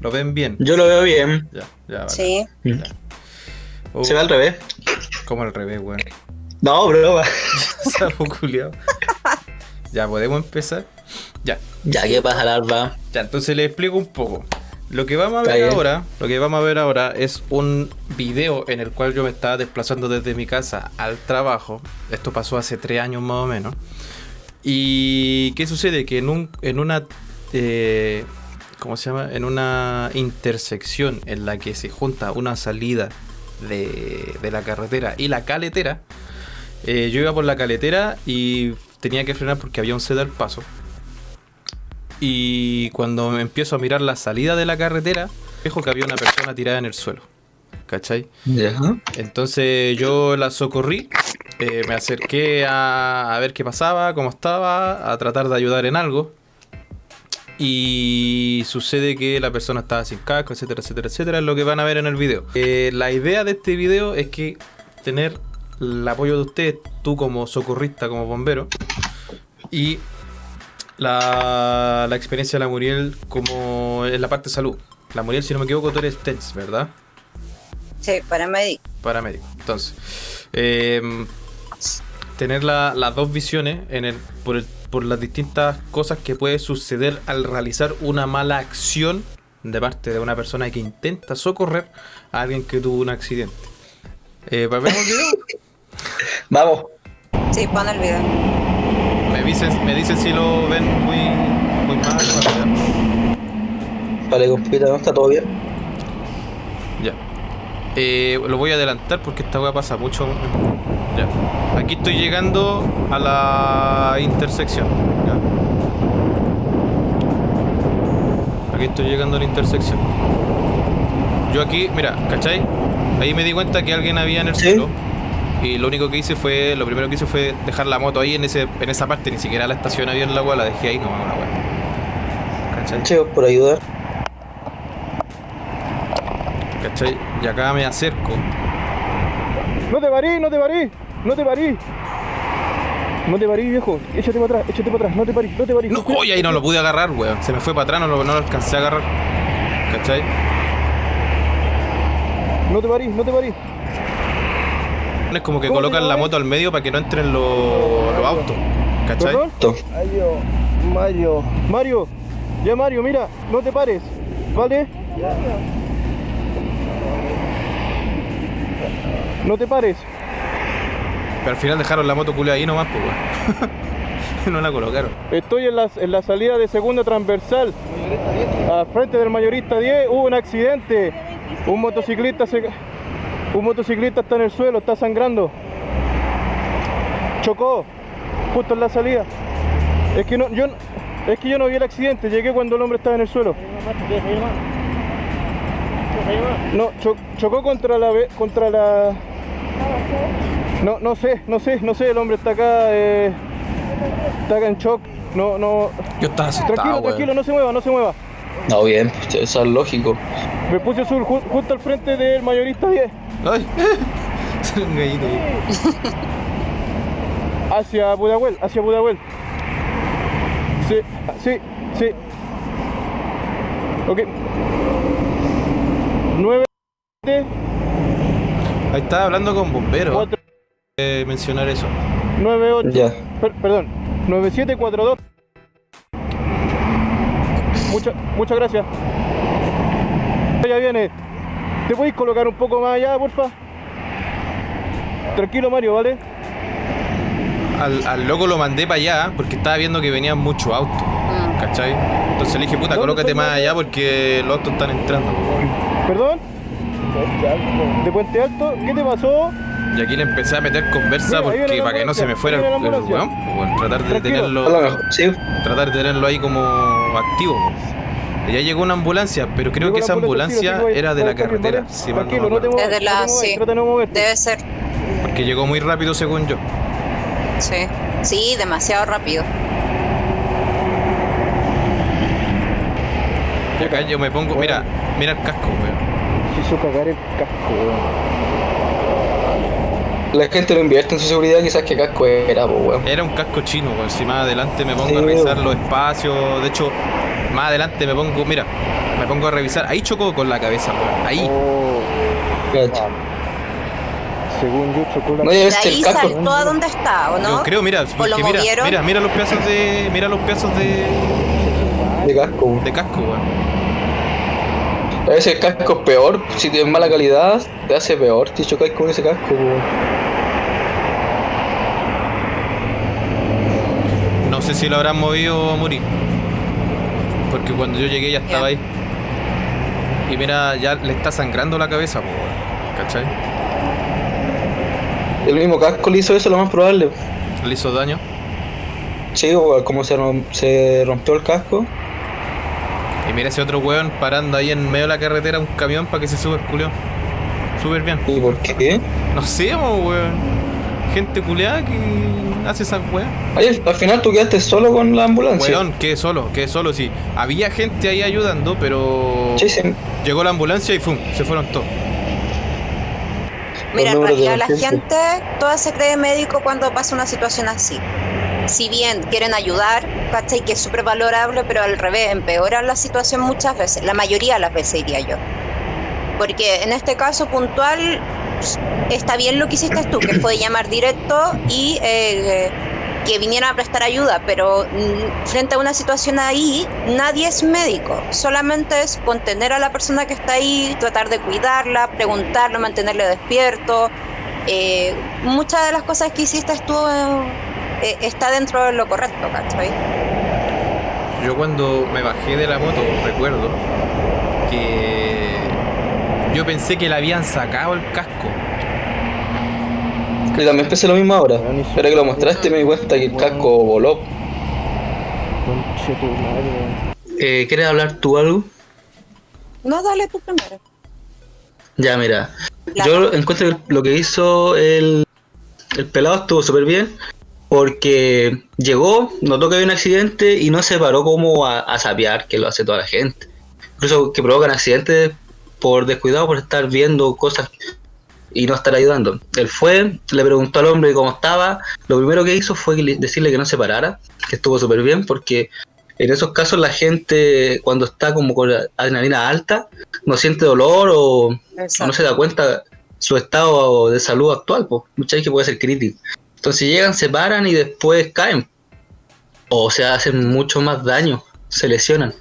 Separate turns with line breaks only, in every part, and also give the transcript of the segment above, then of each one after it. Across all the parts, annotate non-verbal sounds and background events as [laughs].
¿Lo ven bien?
Yo lo veo bien.
Ya, ya, vale.
Sí.
Ya. Oh,
Se ve al revés.
¿Cómo al revés, weón?
No, broma. [laughs]
Sapo culiao. Ya, podemos empezar. Ya,
Ya, ¿qué pasa, larva?
ya, entonces le explico un poco. Lo que vamos a ver ahora, lo que vamos a ver ahora es un video en el cual yo me estaba desplazando desde mi casa al trabajo. Esto pasó hace tres años más o menos. Y qué sucede que en un, en una, eh, ¿cómo se llama? En una intersección en la que se junta una salida de, de la carretera y la caletera. eh, yo iba por la caletera y tenía que frenar porque había un ceda al paso. Y cuando me empiezo a mirar la salida de la carretera, dejo que había una persona tirada en el suelo. ¿Cachai?
Ya.
Entonces yo la socorrí, eh, me acerqué a, a ver qué pasaba, cómo estaba, a tratar de ayudar en algo. Y sucede que la persona estaba sin casco, etcétera, etcétera, etcétera, es lo que van a ver en el video. Eh, la idea de este video es que tener el apoyo de ustedes, tú como socorrista, como bombero, y la, la experiencia de la Muriel como en la parte de salud. La Muriel, si no me equivoco, tú eres TENS, ¿verdad?
Sí, para médico.
paramédico. Entonces, eh, tener la- las dos visiones en el, por, el- por las distintas cosas que puede suceder al realizar una mala acción de parte de una persona que intenta socorrer a alguien que tuvo un accidente. Eh, ¿Vemos el video? [laughs]
Vamos.
Sí, pon el video.
Me dicen, me dicen si lo ven muy, muy mal.
Vale, compita, ¿no? Está todo bien.
Ya. Eh, lo voy a adelantar porque esta weá pasa mucho. Ya. Aquí estoy llegando a la intersección. Ya. Aquí estoy llegando a la intersección. Yo aquí, mira, ¿cachai? Ahí me di cuenta que alguien había en el
Sí.
suelo. Y lo único que hice fue, lo primero que hice fue dejar la moto ahí en ese, en esa parte, ni siquiera la estación había en la weá, la dejé ahí nomás una weá. ¿Cachai?
Chicos, por ayudar.
¿Cachai? Y acá me acerco.
No te parís, no te parís, no te parís. No te parís, viejo. Échate para atrás, échate para atrás. No te parís, no te parís.
No, oye, ahí no lo pude agarrar, weón. Se me fue para atrás, no lo, no lo alcancé a agarrar. ¿Cachai?
No te parís, no te parís.
Es como que
¿Cómo
colocan la moto al medio para que no entren los, los autos. ¿Cachai?
Mario, Mario. Mario, ya Mario, mira, no te pares. ¿Vale? No te pares.
Pero al final dejaron la moto culia ahí nomás, pues, [laughs] no la colocaron.
Estoy en la, en la salida de segunda transversal. Al frente del mayorista 10 hubo un accidente. Un motociclista se un motociclista está en el suelo, está sangrando. Chocó justo en la salida. Es que no yo es que yo no vi el accidente, llegué cuando el hombre estaba en el suelo. No, cho- chocó contra la contra la No, no sé, no sé, no sé, el hombre está acá eh, está acá en shock. No, no.
Yo estaba asustado,
Tranquilo, tranquilo, no se mueva, no se mueva.
No, bien, pues, eso es lógico.
Me puse azul ju- justo al frente del mayorista 10.
Ay, [laughs] un gallito. [laughs]
Hacia Budahuel, hacia Budahuel. Sí, sí, sí. Ok. 9
Ahí estaba hablando con bomberos.
4
Eh, mencionar eso.
9 8
Ya.
Per- perdón, 9742. Muchas muchas gracias. Ya viene. ¿Te podéis colocar un poco más allá, porfa? Tranquilo, Mario, ¿vale?
Al, al loco lo mandé para allá porque estaba viendo que venían muchos autos.
Mm.
¿Cachai? Entonces le dije, puta,
¿Dónde
colócate más allá porque los autos están entrando.
¿Perdón? ¿De Puente Alto? ¿Qué te pasó?
Y aquí le empecé a meter conversa porque para que no se me fuera el, weón, pues, tratar de tenerlo, tratar de tenerlo ahí como activo. Y ya llegó una ambulancia, pero creo
Llegó
que esa
ambulancia,
era de la carretera, si mal no
la- sí. Debe ser.
Porque llegó muy rápido según yo.
Sí. Sí, demasiado rápido.
Y acá yo me pongo, mira, mira el casco, weón.
Se hizo cagar el casco, weón.
La gente no invierte en su seguridad, quizás que casco era, pues, weón.
Era un casco chino, weón. Si más adelante me pongo
Sí,
a revisar
weón.
los espacios. De hecho, Más adelante me pongo, mira, me pongo a revisar. Ahí chocó con la cabeza, weón. Ahí.
Oh,
Cacha.
según yo chocó la
No, ser
ahí
el casco.
saltó a dónde está, ¿o no?
Yo creo, mira,
¿O lo
porque mira, mira, mira los pedazos de. Mira los pedazos de.
De casco. weón.
de casco, weón.
A veces el casco es peor. Si tienes mala calidad, te hace peor. Si chocáis con ese casco, weón.
Sé si lo habrán movido o morir. Porque cuando yo llegué ya estaba ahí. Y mira, ya le está sangrando la cabeza. ¿Cachai?
El mismo casco le hizo eso, lo más probable.
Le hizo daño.
Sí, como se, rom- se rompió el casco.
Y mira ese otro weón parando ahí en medio de la carretera un camión para que se suba el culiao. Súper bien.
¿Y por qué?
No sé, weón. Gente culeada que hace esas weas.
Ay, al, al final tú quedaste solo con la ambulancia.
Weón, quedé solo, quedé solo, sí. Había gente ahí ayudando, pero.
Sí, sí.
Llegó la ambulancia y ¡fum! Se fueron todos.
Mira, en realidad la gente toda se cree médico cuando pasa una situación así. Si bien quieren ayudar, ¿cachai? Que es súper valorable, pero al revés, empeoran la situación muchas veces, la mayoría de las veces diría yo. Porque en este caso puntual está bien lo que hiciste tú, que fue llamar directo y eh, que vinieran a prestar ayuda, pero mm, frente a una situación ahí, nadie es médico, solamente es contener a la persona que está ahí, tratar de cuidarla, preguntarle, mantenerle despierto. Eh, muchas de las cosas que hiciste tú eh, está dentro de lo correcto, ¿cachai?
Yo cuando me bajé de la moto, recuerdo que yo pensé que le habían sacado el casco.
Y también pensé lo mismo ahora. Pero que lo mostraste me di cuenta que el casco voló. Eh, ¿Quieres hablar tú algo?
No, dale tú primero.
Ya, mira. Yo encuentro que lo que hizo el, el pelado estuvo súper bien. Porque llegó, notó que había un accidente y no se paró como a, a sapear, que lo hace toda la gente. Incluso que provocan accidentes por descuidado, por estar viendo cosas y no estar ayudando. Él fue, le preguntó al hombre cómo estaba. Lo primero que hizo fue decirle que no se parara, que estuvo súper bien, porque en esos casos la gente, cuando está como con adrenalina alta, no siente dolor o, no se da cuenta su estado de salud actual, pues muchas veces puede ser crítico. Entonces llegan, se paran y después caen. O se hacen mucho más daño, se lesionan.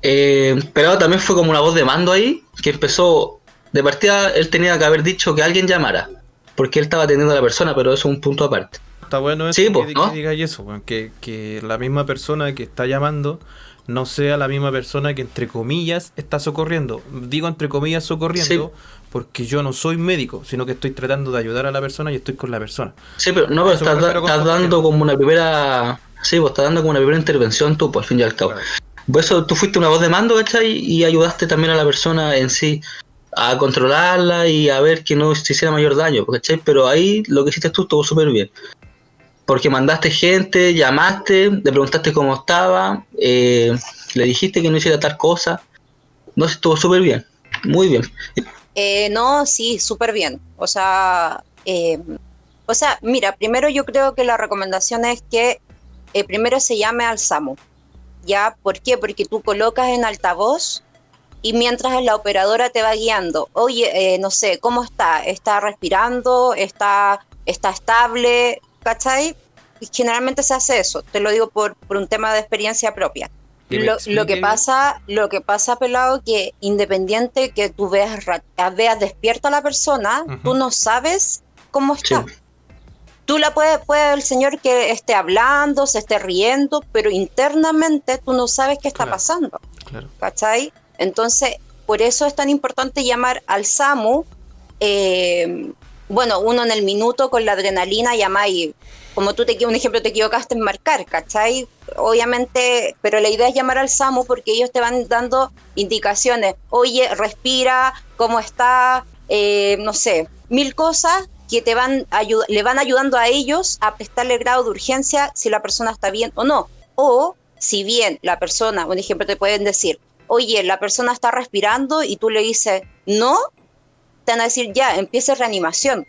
Eh, pero también fue como una voz de mando ahí, que empezó, de partida él tenía que haber dicho que alguien llamara, porque él estaba atendiendo a la persona, pero eso es un punto aparte.
Está bueno eso
Sí,
que,
pues,
que
¿no?
digáis eso, que, que la misma persona que está llamando no sea la misma persona que entre comillas está socorriendo. Digo entre comillas socorriendo porque yo no soy médico, sino que estoy tratando de ayudar a la persona y estoy con la persona.
Sí, pero no, pero estás, da- dando como una primera... Sí, pues estás dando como una primera intervención tú, por al fin y al cabo. Por eso tú fuiste una voz de mando, ¿cachai? Y ayudaste también a la persona en sí a controlarla y a ver que no se hiciera mayor daño, ¿cachai? Pero ahí lo que hiciste tú estuvo súper bien. Porque mandaste gente, llamaste, le preguntaste cómo estaba, eh, le dijiste que no hiciera tal cosa. No, estuvo súper bien, muy bien.
Eh, no, sí, súper bien. O sea, eh, o sea, mira, primero yo creo que la recomendación es que eh, primero se llame al SAMU. ¿Ya? ¿Por qué? Porque tú colocas en altavoz y mientras la operadora te va guiando, oye, eh, no sé, ¿cómo está? ¿Está respirando? ¿Está, está estable? ¿Cachai? Y generalmente se hace eso, te lo digo por, por un tema de experiencia propia. Lo, lo que pasa, lo que pasa, pelado, que independiente que tú veas, ra- veas despierta a la persona,
Ujú.
tú no sabes cómo está.
Sí.
Tú la puedes, puede el señor que esté hablando, se esté riendo, pero internamente tú no sabes qué está
Claro.
pasando,
Claro.
¿cachai? Entonces, por eso es tan importante llamar al SAMU. eh, bueno, uno en el minuto con la adrenalina llama y como tú te un ejemplo te equivocaste en marcar, ¿cachai? Obviamente, pero la idea es llamar al SAMU porque ellos te van dando indicaciones. Oye, respira, ¿cómo está? Eh, no sé, mil cosas que te van le van ayudando a ellos a prestarle grado de urgencia si la persona está bien o no. O si bien la persona, un ejemplo te pueden decir, oye, la persona está respirando y tú le dices, no, te van a decir, ya, empieza reanimación.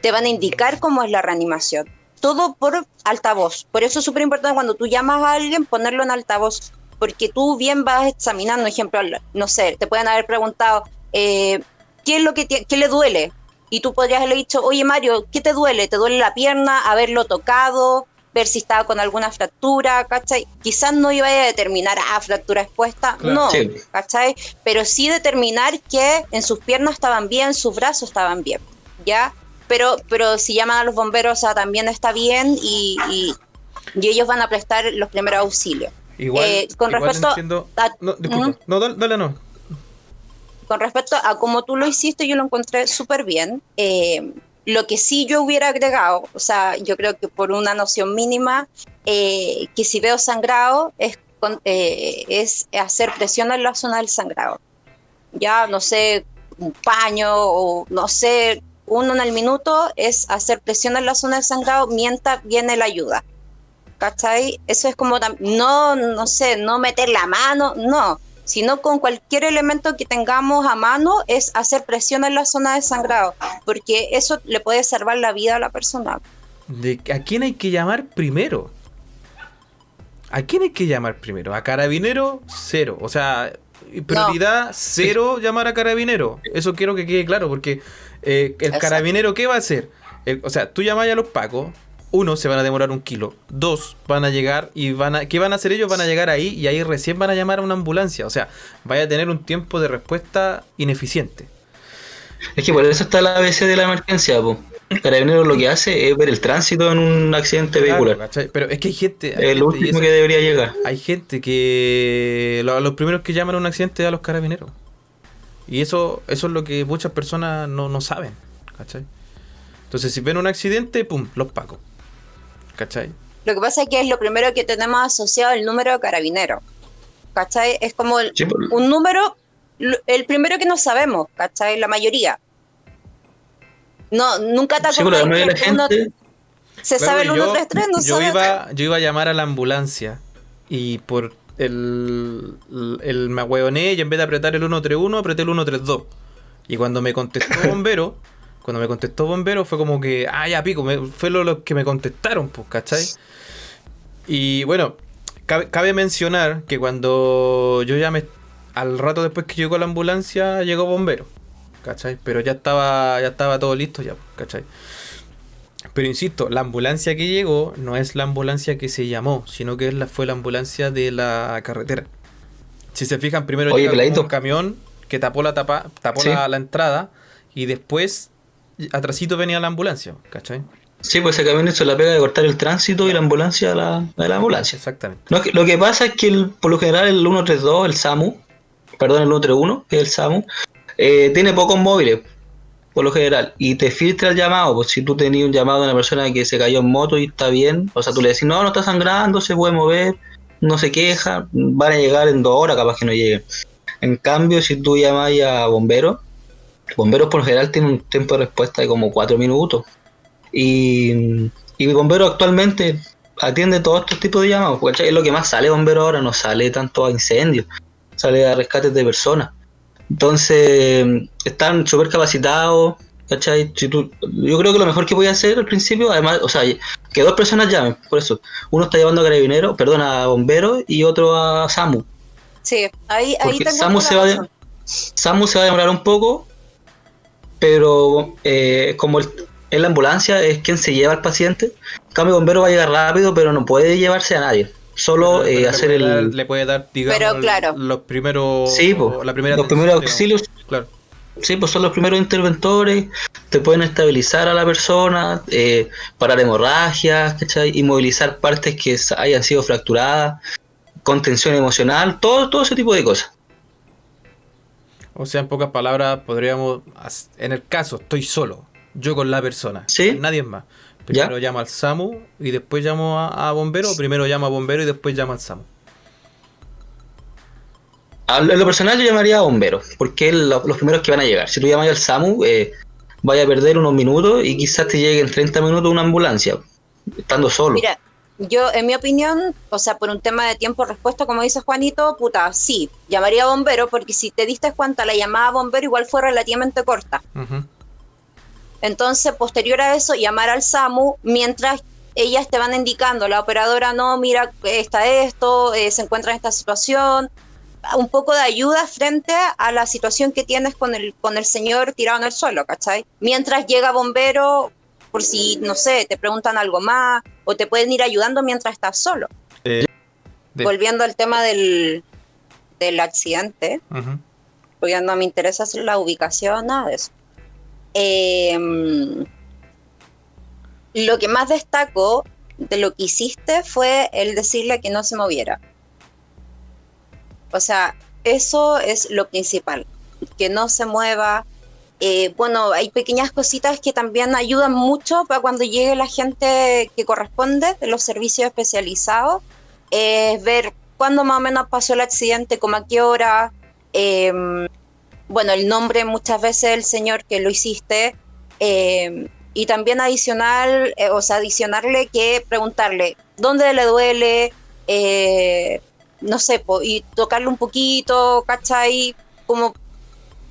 Te van a indicar cómo es la reanimación. Todo por altavoz. Por eso es súper importante cuando tú llamas a alguien ponerlo en altavoz. porque tú bien vas examinando, ejemplo, no sé, te pueden haber preguntado, eh, ¿qué es lo que qué le duele? Y tú podrías haberle dicho, oye Mario, ¿qué te duele? ¿Te duele la pierna? ¿Haberlo tocado? Ver si estaba con alguna fractura, ¿cachai? Quizás no iba a determinar, ah, fractura expuesta, no, ¿cachai? Pero sí determinar que en sus piernas estaban bien, sus brazos estaban bien, ¿ya? Pero, pero si llaman a los bomberos, o sea, también está bien y, y, ellos van a prestar los primeros auxilios.
Igual,
eh, con respecto a,
no, disculpa, no, dale, no.
Con respecto a cómo tú lo hiciste, yo lo encontré súper bien. Eh, lo que sí yo hubiera agregado, o sea, yo creo que por una noción mínima, eh, que si veo sangrado es, eh, es hacer presión en la zona del sangrado. Ya, no sé, un paño o no sé, uno en el minuto es hacer presión en la zona del sangrado mientras viene la ayuda. ¿Cachai? Eso es como, no, no sé, no meter la mano, no sino con cualquier elemento que tengamos a mano es hacer presión en la zona de sangrado, porque eso le puede salvar la vida a la persona.
¿De ¿A quién hay que llamar primero? ¿A quién hay que llamar primero? ¿A carabinero? Cero. O sea, prioridad cero llamar a carabinero. Eso quiero que quede claro, porque eh, el carabinero, ¿qué va a hacer? o sea, tú llamas a los pacos, uno, se van a demorar un kilo. Dos, van a llegar y van a. ¿Qué van a hacer ellos? Van a llegar ahí y ahí recién van a llamar a una ambulancia. O sea, vaya a tener un tiempo de respuesta ineficiente.
Es que por eso está la ABC de la emergencia, po. Carabineros lo que hace es ver el tránsito en un accidente vehicular.
Pero es que hay gente.
es lo último que debería llegar.
Hay gente que. los primeros que llaman a un accidente a los carabineros. Y eso, eso es lo que muchas personas no, no saben. ¿Cachai? Entonces, si ven un accidente, pum, los pacos. ¿Cachai?
Lo que pasa es que es lo primero que tenemos asociado el número de carabinero. ¿Cachai? Es como un número, el primero que no sabemos, ¿cachai? La mayoría. No, nunca te
sí, la gente...
se sabe el 133, no
yo Iba, yo iba a llamar a la ambulancia y por el, el, me ahueoné y en vez de apretar el 131 apreté el 132. Y cuando me contestó el bombero, cuando me contestó Bombero fue como que, ah, ya pico, fue lo, que me contestaron, pues, ¿cachai? Y bueno, cabe, mencionar que cuando yo llamé, al rato después que llegó la ambulancia, llegó Bombero, ¿cachai? Pero ya estaba, ya estaba todo listo ya, ¿cachai? Pero insisto, la ambulancia que llegó no es la ambulancia que se llamó, sino que es la, fue la ambulancia de la carretera. Si se fijan, primero llegó un camión que tapó la tapa, tapó la, la, entrada y después atrasito venía la ambulancia, ¿cachai?
Sí, pues ese camión hizo la pega de cortar el tránsito y la ambulancia a la, la ambulancia.
Exactamente.
Lo que, pasa es que por lo general el 132, el SAMU, perdón, el 131, que es el SAMU, eh, tiene pocos móviles, por lo general, y te filtra el llamado. Pues si tú tenías un llamado de una persona que se cayó en moto y está bien, o sea, tú le decís, no, no está sangrando, se puede mover, no se queja, van a llegar en dos horas, capaz que no lleguen. En cambio, si tú llamas a bomberos, Bomberos por lo general tienen un tiempo de respuesta de como cuatro minutos. Y, y Bombero actualmente atiende todos estos tipos de llamados. Porque es lo que más sale Bombero ahora, no sale tanto a incendios, sale a rescates de personas. Entonces, están súper capacitados. ¿cachai? yo creo que lo mejor que voy a hacer al principio, además, o sea, que dos personas llamen, por eso. Uno está llevando a carabinero, perdón, a bomberos y otro a SAMU.
Sí, ahí, ahí
SAMU se, va SAMU se va a demorar un poco, pero eh, como el, en la ambulancia es quien se lleva al paciente, el cambio bombero va a llegar rápido, pero no puede llevarse a nadie. Solo eh, hacer el.
le puede dar, digamos, los primeros.
Sí, la primera los primeros auxilios.
Claro.
Sí, pues son los primeros interventores, te pueden estabilizar a la persona, eh, parar hemorragias, ¿cachai? inmovilizar partes que hayan sido fracturadas, contención emocional, todo, todo ese tipo de cosas.
O sea, en pocas palabras, podríamos, en el caso, estoy solo, yo con la persona,
¿Sí?
nadie más. Primero llamo al SAMU y después llamo a, bombero, o primero llamo a bombero y después llamo al SAMU.
En lo personal yo llamaría a bombero, porque es los primeros que van a llegar. Si tú llamas al SAMU, eh, vaya a perder unos minutos y quizás te llegue en 30 minutos una ambulancia, estando solo.
Mira, yo, en mi opinión, o sea, por un tema de tiempo-respuesta, como dice Juanito, puta, sí, llamaría a bombero, porque si te diste cuenta, la llamada a bombero igual fue relativamente corta. Entonces, posterior a eso, llamar al SAMU mientras ellas te van indicando, la operadora no, mira, está esto, eh, se encuentra en esta situación, un poco de ayuda frente a la situación que tienes con el, con el señor tirado en el suelo, ¿cachai? Mientras llega bombero, por si, no sé, te preguntan algo más, o te pueden ir ayudando mientras estás solo.
Eh, de-
Volviendo al tema del, del accidente,
Ujú.
porque no me interesa hacer la ubicación, nada de eso. Em, lo que más destaco de lo que hiciste fue el decirle que no se moviera. O sea, eso es lo principal, que no se mueva. Eh, bueno, hay pequeñas cositas que también ayudan mucho para cuando llegue la gente que corresponde de los servicios especializados, es ver cuándo más o menos pasó el accidente, como a qué hora, em, bueno, el nombre muchas veces del señor que lo hiciste, em, y también adicional, eh, o sea, adicionarle que preguntarle dónde le duele, eh, no sé, y tocarle un poquito, ¿cachai? Como,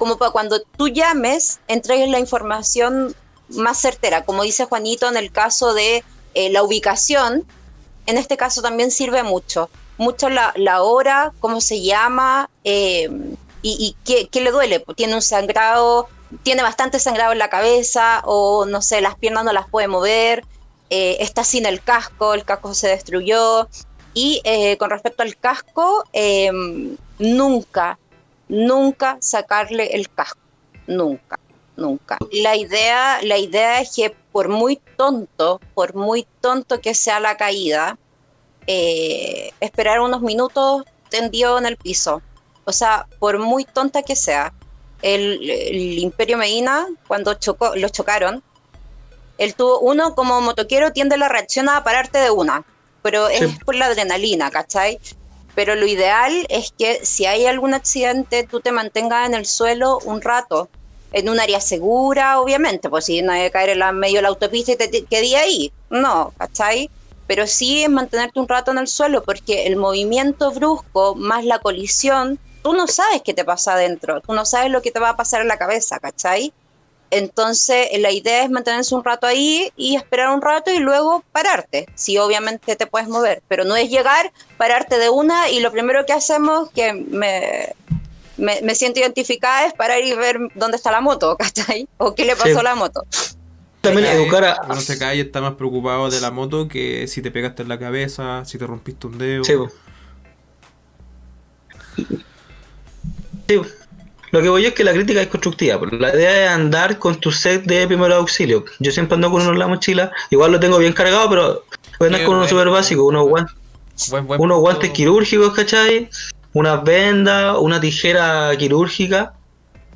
como para cuando tú llames, entregues la información más certera, como dice Juanito en el caso de eh, la ubicación, en este caso también sirve mucho, mucho la, la hora, cómo se llama eh, y, y qué, qué le duele, Pues tiene un sangrado, tiene bastante sangrado en la cabeza o no sé, las piernas no las puede mover, eh, está sin el casco, el casco se destruyó. Y eh, con respecto al casco, eh, nunca, nunca sacarle el casco, nunca, nunca. La idea, la idea es que por muy tonto, por muy tonto que sea la caída, eh, esperar unos minutos tendido en el piso. O sea, por muy tonta que sea, el, el Imperio Medina, cuando chocó, lo chocaron, él tuvo, uno como motoquero tiende la reacción a pararte de una, pero
Sí.
es por la adrenalina, ¿cachai? Pero lo ideal es que si hay algún accidente, tú te mantengas en el suelo un rato, en un área segura, obviamente, pues si no hay que caer en la, medio de la autopista y te, te quedé ahí, no, ¿cachai? Pero sí es mantenerte un rato en el suelo, porque el movimiento brusco más la colisión, tú no sabes qué te pasa adentro, tú no sabes lo que te va a pasar en la cabeza, ¿cachai? Entonces, la idea es mantenerse un rato ahí y esperar un rato y luego pararte. Si obviamente te puedes mover, pero no es llegar, pararte de una y lo primero que hacemos, que me, me, me siento identificada, es parar y ver dónde está la moto, [laughs] ¿cachai? O qué le pasó
Sí.
a la moto.
También educar a...
Uno se cae y está más preocupado de la moto que si te pegaste en la cabeza, si te rompiste un dedo.
Sí. Sí. Lo que voy yo es que la crítica es constructiva. La idea es andar con tu set de primer auxilio. Yo siempre ando con uno en la mochila. Igual lo tengo bien cargado, pero voy a andar con uno súper básico. Unos guantes,
Buen- buen
unos guantes quirúrgicos, ¿cachai? Unas vendas, una tijera quirúrgica,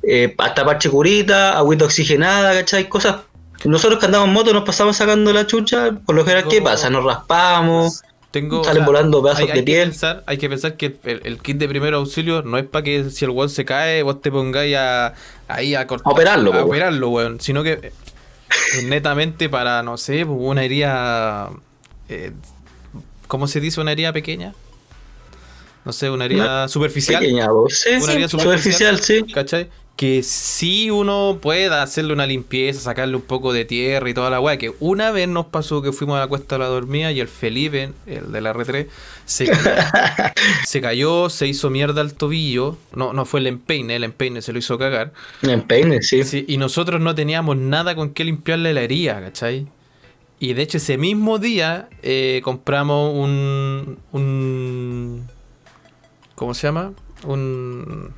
eh, hasta parche curita, agüita oxigenada, ¿cachai? Cosas. Nosotros que andamos en moto nos pasamos sacando la chucha. Por lo general, ¿qué pasa? Nos raspamos.
Tengo,
Salen volando pedazos
hay, hay
de
que
piel.
pensar, hay que pensar que el, el kit de primer auxilio no es para que si el weón se cae, vos te pongáis a, ahí a cortar.
A operarlo,
A operarlo, weón. Sino que es [laughs] netamente para, no sé, pues, una herida. eh, ¿Cómo se dice una herida pequeña? No sé, una herida superficial.
Pequeña, po. Sí,
Una herida
superficial, sí.
¿Cachai? Que sí uno pueda hacerle una limpieza, sacarle un poco de tierra y toda la weá. Que una vez nos pasó que fuimos a la cuesta de la dormida y el Felipe, el de la R3, se cayó, [laughs] se cayó, se hizo mierda al tobillo. No, no fue el empeine, el empeine se lo hizo cagar.
En peine, sí.
Sí, y nosotros no teníamos nada con qué limpiarle la herida, ¿cachai? Y de hecho ese mismo día eh, compramos un, un... ¿Cómo se llama? Un...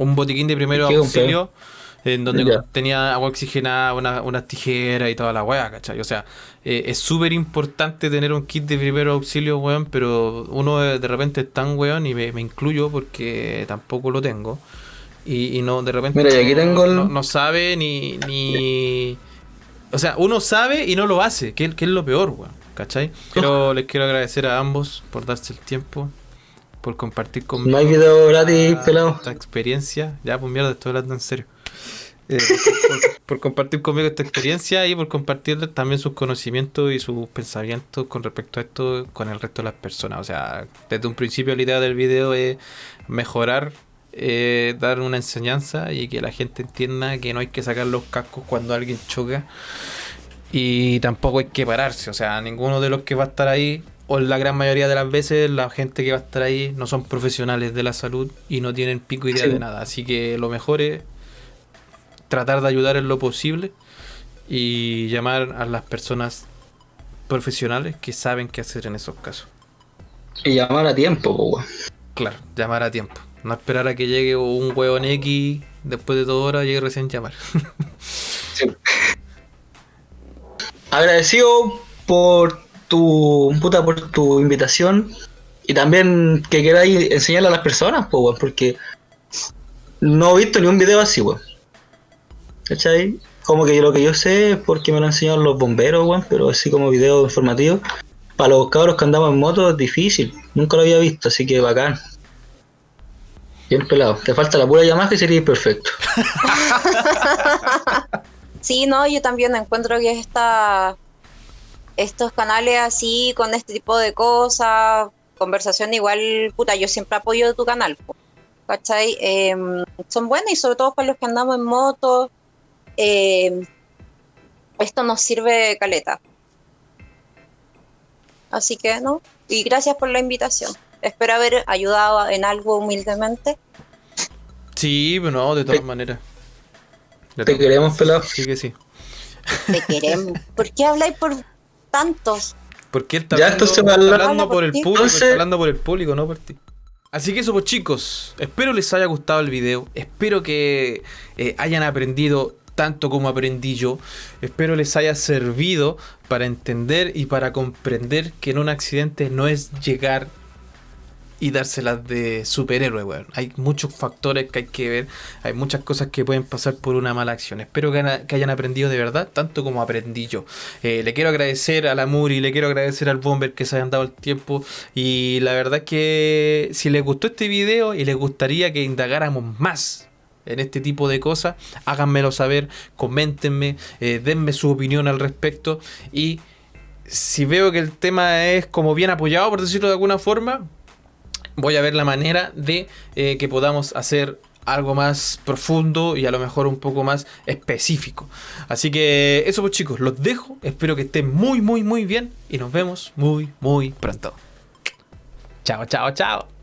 Un botiquín de primero auxilio en donde
Ya.
tenía agua oxigenada, una- unas tijeras y toda la weá, ¿cachai? O sea, eh, es súper importante tener un kit de primero auxilio, weón, pero uno de, de repente es tan weón y me, me incluyo porque tampoco lo tengo. Y, y no, de repente
Mira, y aquí
no,
tengo el-
no- no sabe ni, ni... O sea, uno sabe y no lo hace, que, que es lo peor, weón, ¿cachai? Pero les quiero agradecer a ambos por darse el tiempo, por compartir conmigo
No hay video gratis, pelado.
esta experiencia. Ya, pues mierda, estoy hablando en serio. Eh, por, por- por compartir conmigo esta experiencia y por compartir también sus conocimientos y sus pensamientos con respecto a esto con el resto de las personas. O sea, desde un principio la idea del video es mejorar, eh, dar una enseñanza y que la gente entienda que no hay que sacar los cascos cuando alguien choca. Y tampoco hay que pararse, o sea, ninguno de los que va a estar ahí, o la gran mayoría de las veces, la gente que va a estar ahí no son profesionales de la salud y no tienen pico idea
Sí.
de nada. Así que lo mejor es tratar de ayudar en lo posible y llamar a las personas profesionales que saben qué hacer en esos casos.
Y llamar a tiempo.
Claro, llamar a tiempo. No esperar a que llegue un hueón X después de dos horas y recién llamar. [laughs]
Sí. Agradecido por tu puta por tu invitación y también que queráis enseñarle a las personas, pues, porque no he visto ni un video así, weón. ¿Cachai? Como que lo que yo sé es porque me lo enseñaron los bomberos, weón, pero así como video informativo. Para los cabros que andamos en moto es difícil, nunca lo había visto, así que bacán. Bien pelado, te falta la pura llamada que sería perfecto. [laughs]
Sí, no, yo también encuentro que esta, estos canales así, con este tipo de cosas, conversación igual, puta, yo siempre apoyo tu canal, ¿cachai? Em, son buenas y sobre todo para los que andamos en moto, em, esto nos sirve caleta. Así que, ¿no? Y gracias por la invitación. Espero haber ayudado en algo humildemente.
Sí, pero no, de todas
Te-
maneras. De
Te
todas
queremos,
maneras,
pelado.
Sí que sí.
Te queremos. ¿Por qué habláis por tantos?
Porque él está
Ya,
hablando, está
habla-
hablando
Habla
por
por
el público,
Entonces-
está hablando por el público, no por ti. Así que eso pues chicos, espero les haya gustado el video, espero que eh, hayan aprendido tanto como aprendí yo, espero les haya servido para entender y para comprender que en un accidente no es llegar y dárselas de superhéroe, weón. Hay muchos factores que hay que ver, hay muchas cosas que pueden pasar por una mala acción. Espero que, que hayan aprendido de verdad, tanto como aprendí yo. Eh, le quiero agradecer a la Muri, le quiero agradecer al Bomber que se hayan dado el tiempo. Y la verdad es que si les gustó este video y les gustaría que indagáramos más en este tipo de cosas, háganmelo saber, coméntenme, eh, denme su opinión al respecto. Y si veo que el tema es como bien apoyado, por decirlo de alguna forma, voy a ver la manera de eh, que podamos hacer algo más profundo y a lo mejor un poco más específico. Así que eso pues chicos, los dejo. Espero que estén muy, muy, muy bien y nos vemos muy, muy pronto. Chao, chao, chao.